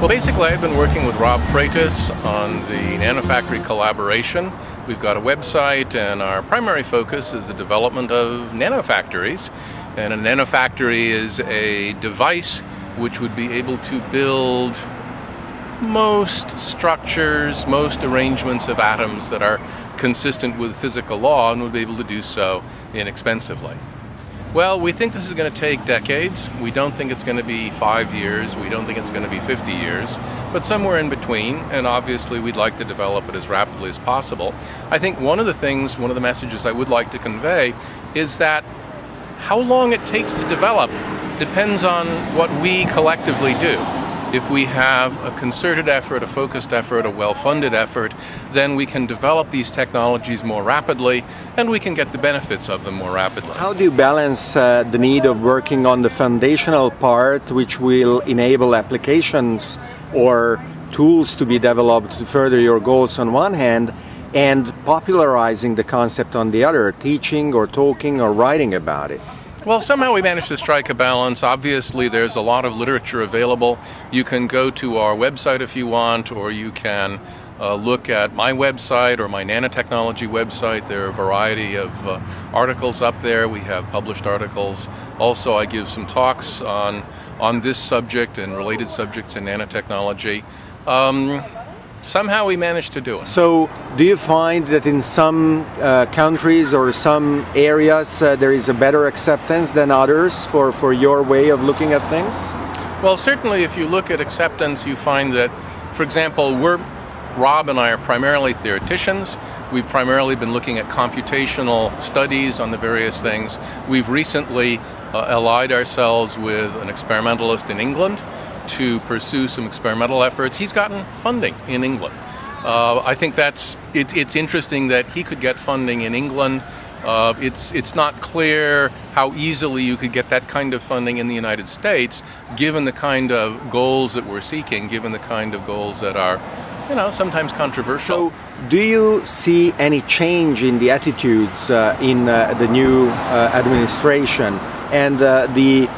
Well, basically, I've been working with Rob Freitas on the Nanofactory collaboration. We've got a website, and our primary focus is the development of nanofactories. And a nanofactory is a device which would be able to build most structures, most arrangements of atoms that are consistent with physical law and would be able to do so inexpensively. Well, we think this is going to take decades. We don't think it's going to be five years. We don't think it's going to be 50 years, but somewhere in between. And obviously, we'd like to develop it as rapidly as possible. I think one of the things, one of the messages I would like to convey is that how long it takes to develop depends on what we collectively do. If we have a concerted effort, a focused effort, a well funded effort, then we can develop these technologies more rapidly and we can get the benefits of them more rapidly. How do you balance uh, the need of working on the foundational part, which will enable applications or tools to be developed to further your goals on one hand, and popularizing the concept on the other, teaching or talking or writing about it? Well, somehow we managed to strike a balance. Obviously, there's a lot of literature available. You can go to our website if you want, or you can uh, look at my website or my nanotechnology website. There are a variety of uh, articles up there. We have published articles. Also, I give some talks on on this subject and related subjects in nanotechnology. Um, somehow we managed to do it. So, do you find that in some uh, countries or some areas uh, there is a better acceptance than others for, for your way of looking at things? Well, certainly, if you look at acceptance, you find that, for example, we're Rob and I are primarily theoreticians. We've primarily been looking at computational studies on the various things. We've recently uh, allied ourselves with an experimentalist in England to pursue some experimental efforts. He's gotten funding in England. Uh, I think that's it, it's interesting that he could get funding in England. Uh, it's it's not clear how easily you could get that kind of funding in the United States, given the kind of goals that we're seeking, given the kind of goals that are, you know, sometimes controversial. So, do you see any change in the attitudes uh, in uh, the new uh, administration and uh, the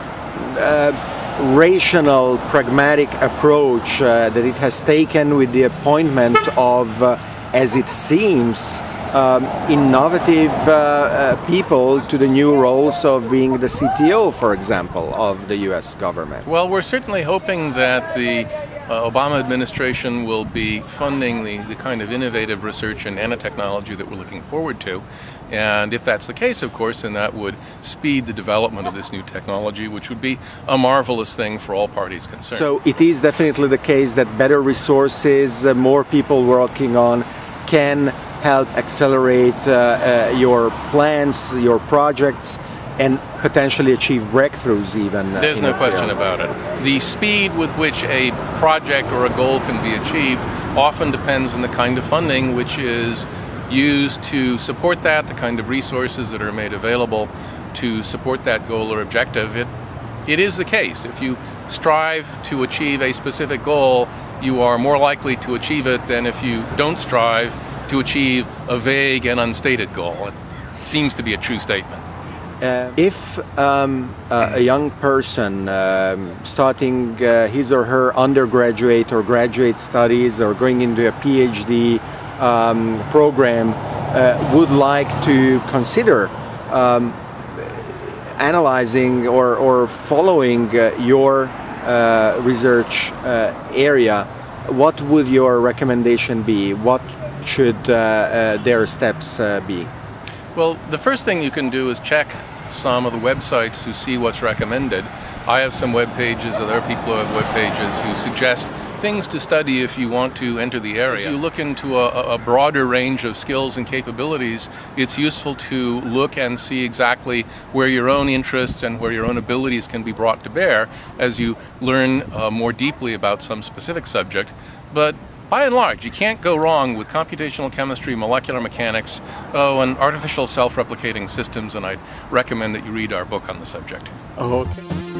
rational, pragmatic approach uh, that it has taken with the appointment of, uh, as it seems, um, innovative uh, uh people to the new roles of being the CTO, for example, of the US government? Well, we're certainly hoping that the uh, Obama administration will be funding the, the kind of innovative research and nanotechnology that we're looking forward to. And if that's the case, of course, then that would speed the development of this new technology, which would be a marvelous thing for all parties concerned. So it is definitely the case that better resources, uh, more people working on, can help accelerate uh, uh, your plans, your projects, and potentially achieve breakthroughs even. Uh, There's no question about it. The speed with which a project or a goal can be achieved often depends on the kind of funding which is used to support that, the kind of resources that are made available to support that goal or objective. It, it is the case. If you strive to achieve a specific goal, you are more likely to achieve it than if you don't strive to achieve a vague and unstated goal. It seems to be a true statement. Uh, if um, uh, a young person um, starting uh, his or her undergraduate or graduate studies or going into a PhD um, program uh, would like to consider um, analyzing or, or following uh, your uh, research area, what would your recommendation be? What should their steps be? Well, the first thing you can do is check some of the websites to see what's recommended. I have some web pages, other people have web pages who suggest things to study if you want to enter the area. As you look into a, a, broader range of skills and capabilities, it's useful to look and see exactly where your own interests and where your own abilities can be brought to bear as you learn uh, more deeply about some specific subject. But by and large, you can't go wrong with computational chemistry, molecular mechanics, oh, and artificial self replicating systems, and I'd recommend that you read our book on the subject. Oh, okay.